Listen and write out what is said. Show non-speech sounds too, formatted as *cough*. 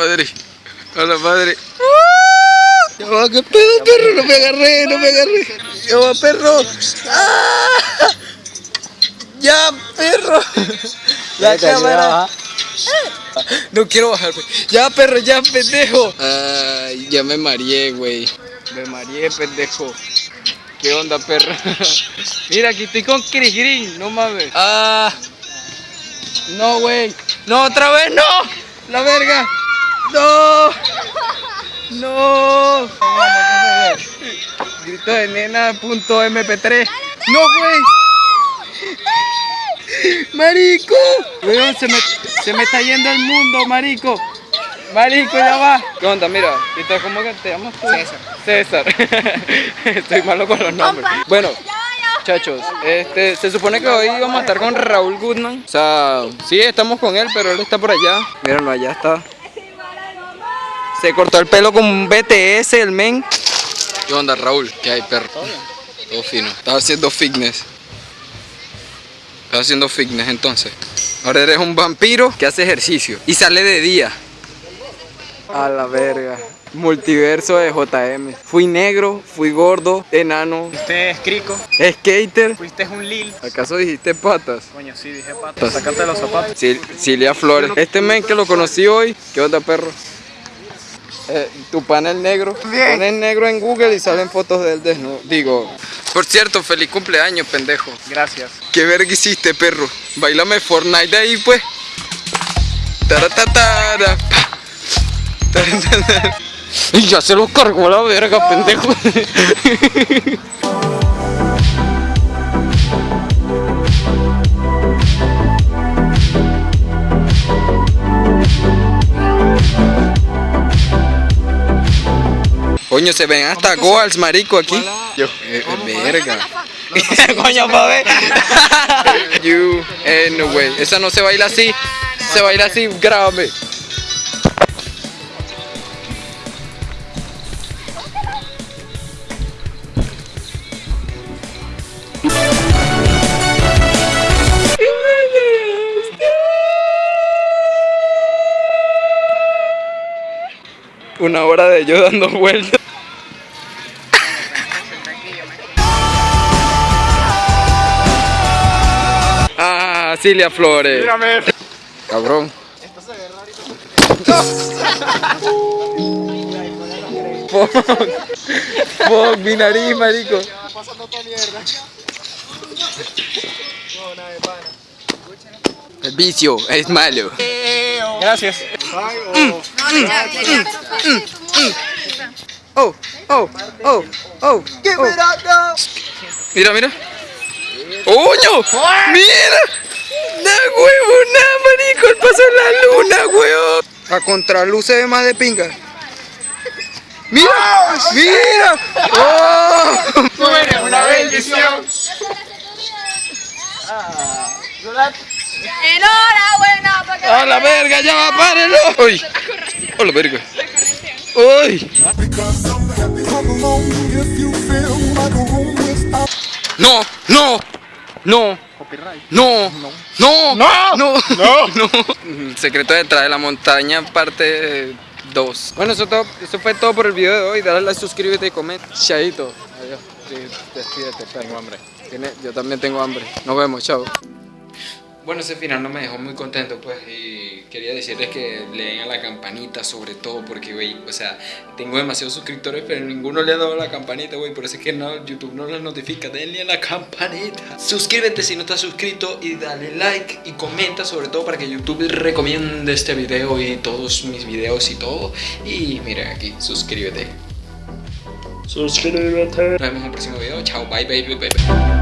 madre. A la madre. Ya va, qué pedo, perro. No me agarré, no me agarré. Ya va, perro. ¡Ah! Ya, perro. La cámara. No quiero bajarme. Ya, perro, ya, pendejo. Ay, ya me mareé, güey. Me mareé, pendejo. ¿Qué onda, perro? *laughs* Mira, aquí estoy con Chris Green, no mames. Ah. No, güey. No, otra vez, no. La verga. No. No. Grito de nena punto mp3. No, güey. Marico. Weón, se me, se me está yendo el mundo, marico. Marico, ya va. ¿Qué onda? Mira, ¿y te, ¿cómo que te llamas tú? César. César. *laughs* Estoy malo con los nombres. Bueno, muchachos, este, se supone que hoy vamos a estar con Raúl Goodman. O sea, sí, estamos con él, pero él está por allá. Mírenlo, allá está. Se cortó el pelo con un BTS, el men. ¿Qué onda, Raúl? ¿Qué hay, perro? Todo fino. Estás haciendo fitness. Estás haciendo fitness entonces. Ahora eres un vampiro que hace ejercicio y sale de día. A la verga. Multiverso de JM. Fui negro, fui gordo, enano, Usted es crico, skater. fuiste un lil. ¿Acaso dijiste patas? Coño, sí, dije pato. Sácate los zapatos. Sil- Cilia Flores. Este men que lo conocí hoy. ¿Qué onda, perro? Eh, tu panel negro. Pones negro en Google y salen fotos de él desnudo. Digo. Por cierto, feliz cumpleaños, pendejo. Gracias. ¿Qué verga hiciste, perro? Bailame Fortnite ahí, pues. Taratatara. *laughs* Y ya se lo cargó la verga, pendejo. *laughs* Coño, se ven hasta goals, marico, aquí. Yo, eh, eh, verga. Coño, pa' ver. you, eh, no way. Esa no se baila así. Se baila así, grábame. Una hora de yo dando vueltas. Cilia Flores. Mírame. Cabrón. Fuck. Fuck, mi nariz, marico. El vicio es malo. Gracias. Oh, oh, oh, oh. oh. Mira, mira. ¡Oño! ¡Mira! ¡Da huevo! ¡Nada, marico! ¡El paso de la luna, huevo! A contraluz se ve más de pinga. ¡Mira! ¡Mira! ¡Oh! Tú eres una bendición. Enhorabuena, porque ¡A la verga! ¡Ya va, párenlo! ¡Uy! ¡A la verga! ¡Uy! ¡No! ¡No! ¡No! No, no, no, no, no, no. *laughs* Secreto detrás de la montaña, parte 2. Bueno, eso, todo, eso fue todo por el video de hoy. Dale like, suscríbete y comenta. Chaito. Adiós. Sí, despídete, tengo hambre. Yo también tengo hambre. Nos vemos, chao. Bueno, ese final no me dejó muy contento, pues, y quería decirles que le den a la campanita sobre todo, porque, güey, o sea, tengo demasiados suscriptores, pero ninguno le ha dado la campanita, güey, por eso es que no, YouTube no les notifica, denle a la campanita. Suscríbete si no estás suscrito y dale like y comenta sobre todo para que YouTube recomiende este video y todos mis videos y todo. Y mira aquí, suscríbete. Suscríbete. Nos vemos en el próximo video, chao, bye, bye, bye, bye.